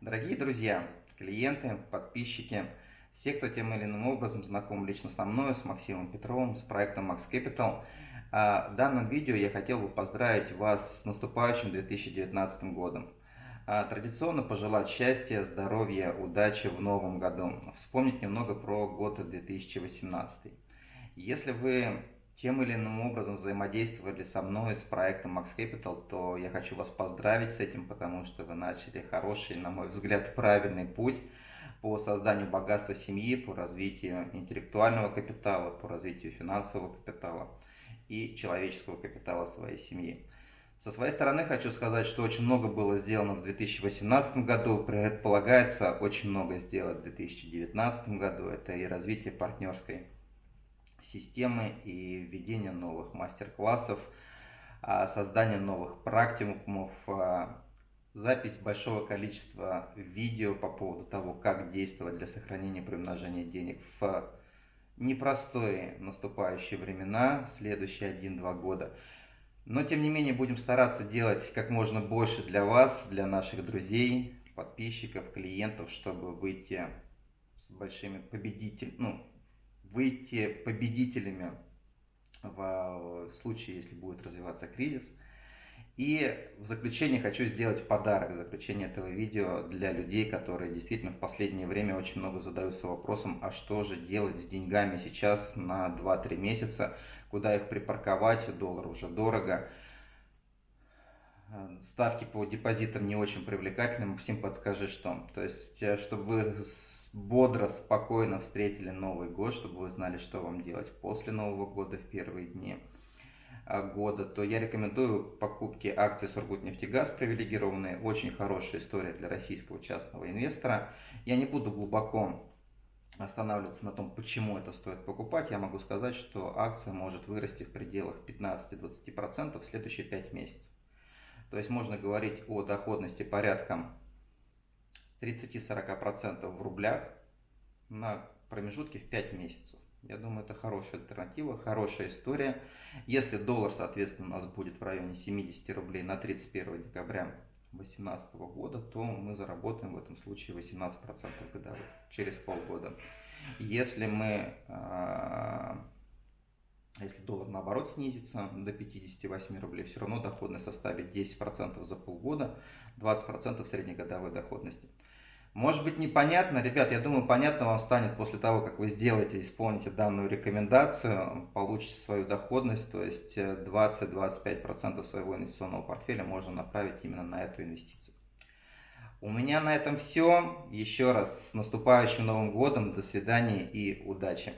Дорогие друзья, клиенты, подписчики, все, кто тем или иным образом знаком лично со мной, с Максимом Петровым, с проектом Max Capital, а, в данном видео я хотел бы поздравить вас с наступающим 2019 годом. А, традиционно пожелать счастья, здоровья, удачи в новом году. Вспомнить немного про год 2018. Если вы тем или иным образом взаимодействовали со мной, с проектом Max Capital, то я хочу вас поздравить с этим, потому что вы начали хороший, на мой взгляд, правильный путь по созданию богатства семьи, по развитию интеллектуального капитала, по развитию финансового капитала и человеческого капитала своей семьи. Со своей стороны хочу сказать, что очень много было сделано в 2018 году, предполагается очень много сделать в 2019 году. Это и развитие партнерской системы, и введение новых мастер-классов, а, создание новых практикумов, а, запись большого количества видео по поводу того, как действовать для сохранения приумножения денег в непростые наступающие времена, следующие 1-2 года. Но, тем не менее, будем стараться делать как можно больше для вас, для наших друзей, подписчиков, клиентов, чтобы выйти с большими победителями, ну, выйти победителями в случае, если будет развиваться кризис. И в заключение хочу сделать подарок, заключение этого видео для людей, которые действительно в последнее время очень много задаются вопросом, а что же делать с деньгами сейчас на 2-3 месяца, куда их припарковать, доллар уже дорого. Ставки по депозитам не очень привлекательны, Максим, подскажи, что. То есть, э, чтобы вы бодро, спокойно встретили Новый год, чтобы вы знали, что вам делать после Нового года в первые дни а, года, то я рекомендую покупки акций Сургутнефтегаз привилегированные. Очень хорошая история для российского частного инвестора. Я не буду глубоко останавливаться на том, почему это стоит покупать. Я могу сказать, что акция может вырасти в пределах 15-20% в следующие 5 месяцев. То есть можно говорить о доходности порядком 30-40% в рублях на промежутке в 5 месяцев. Я думаю, это хорошая альтернатива, хорошая история. Если доллар, соответственно, у нас будет в районе 70 рублей на 31 декабря 2018 года, то мы заработаем в этом случае 18% годовых через полгода. Если мы, а, если доллар наоборот снизится до 58 рублей, все равно доходность составит 10% за полгода, 20% среднегодовой доходности. Может быть непонятно, ребят, я думаю, понятно вам станет после того, как вы сделаете, исполните данную рекомендацию, получите свою доходность, то есть 20-25% своего инвестиционного портфеля можно направить именно на эту инвестицию. У меня на этом все. Еще раз с наступающим Новым Годом, до свидания и удачи!